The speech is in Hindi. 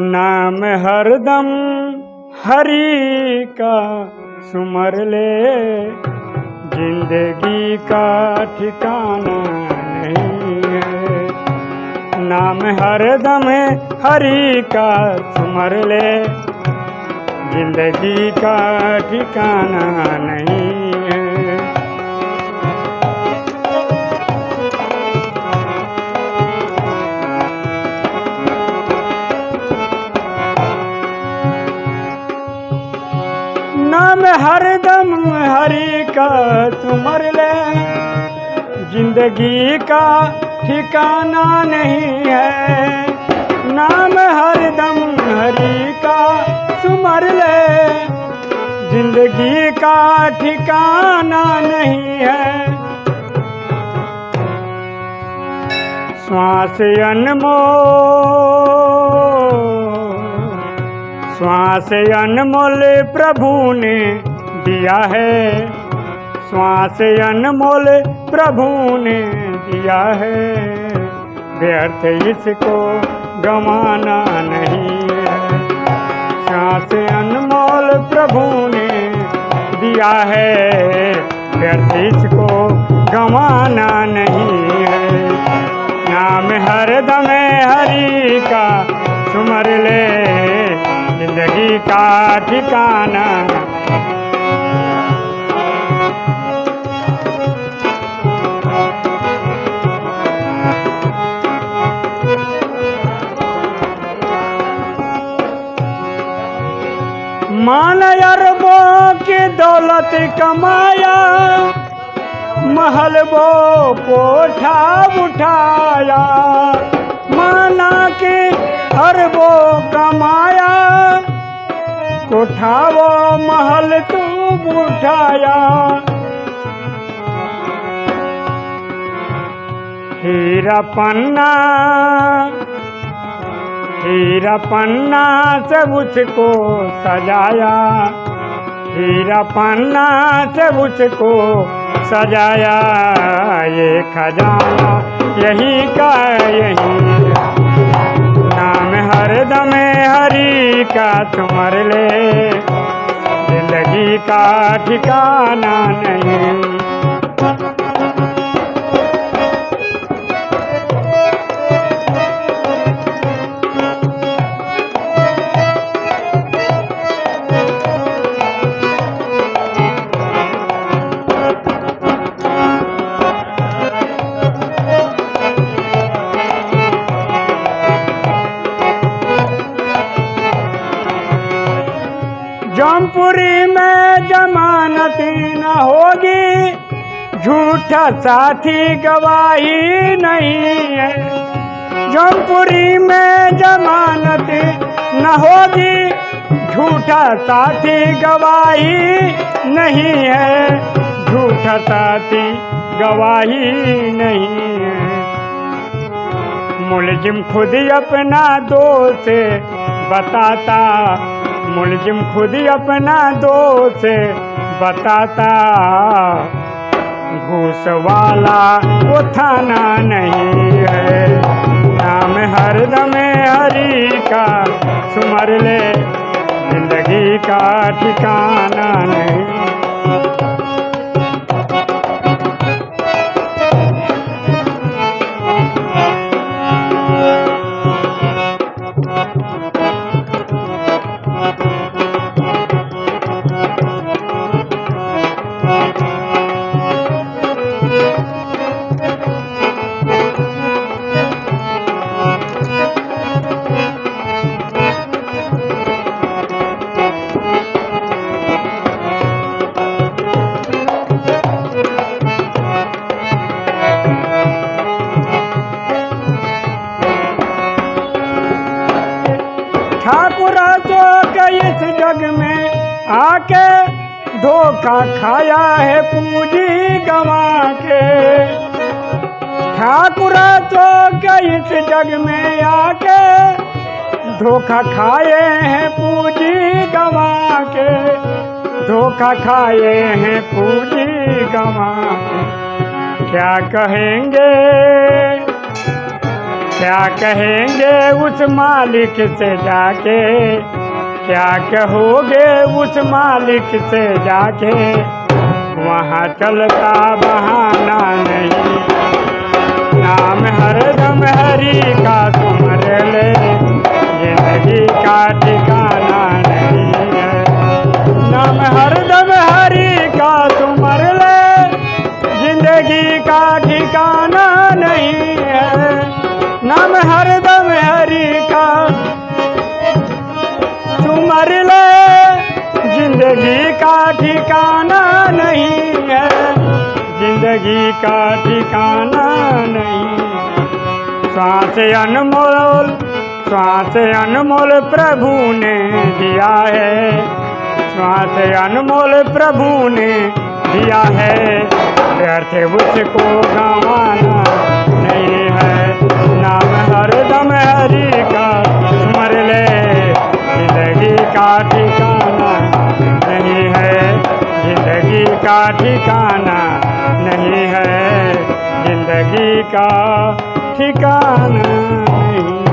नाम हरदम हरि का सुमर ले। ज़िंदगी का ठिकाना नहीं है। नाम हरदम हरि का सुमर ले। ज़िंदगी का ठिकाना नहीं हरदम हरि का सुमर ले। ज़िंदगी का ठिकाना नहीं है। नाम हरदम हरि का सुमर ले। ज़िंदगी का ठिकाना नहीं है। श्वास अनमोल श्वास अनमोल प्रभु ने दिया है। श्वास अनमोल प्रभु ने दिया है। व्यर्थ इसको गंवाना नहीं है। श्वास अनमोल प्रभु ने दिया है। व्यर्थ इसको गंवाना नहीं है। नाम हरदम हरि का सुमर ले। ज़िंदगी का ठिकाना मान अरबों की दौलत कमाया, महल वो कोठा उठाया। माना कि अरबों कमाया, कोठा वो महल तू उठाया। हीरा पन्ना हीरा पन्ना से उसको सजाया। हीरा पन्ना से उसको सजाया। ये खजाना यही का यही। नाम हर हरदम हरी का तुमर ले। ज़िंदगी का ठिकाना नहीं। जौनपुरी में जमानत न होगी। झूठा साथी गवाही नहीं है। जौनपुरी में जमानत न होगी। झूठा साथी गवाही नहीं है। झूठा साथी गवाही नहीं है। मुलजिम खुद अपना दोष बताता मुलजिम खुद ही अपना दोष बताता। घूस वाला वो थाना नहीं है। नाम हर दमे हरी का सुमर ले। ज़िंदगी का ठिकाना नहीं। इस जग में आके धोखा खाया है पूंजी गवा के। ठाकुर तो इस जग में आके धोखा खाए हैं पूंजी गवा के। धोखा खाए हैं पूंजी गवा के। क्या कहेंगे? क्या कहेंगे उस मालिक से जाके? क्या कहोगे उस मालिक से जाके? वहाँ चलता बहाना नहीं। नाम हरदम हरी का तुमर ले। ज़िंदगी का ठिकाना नहीं है। नाम हरदम हरी का तुमर ले। ज़िंदगी का ठिकाना नहीं है। नाम हरदम हरी का तुमर ले। ज़िंदगी का ठिकाना नहीं है। ज़िंदगी का ठिकाना नहीं श्वास अनमोल श्वास अनमोल प्रभु ने दिया है। श्वास अनमोल प्रभु ने दिया है। व्यर्थ उसको गंवाना। का ठिकाना नहीं है ज़िंदगी का ठिकाना नहीं।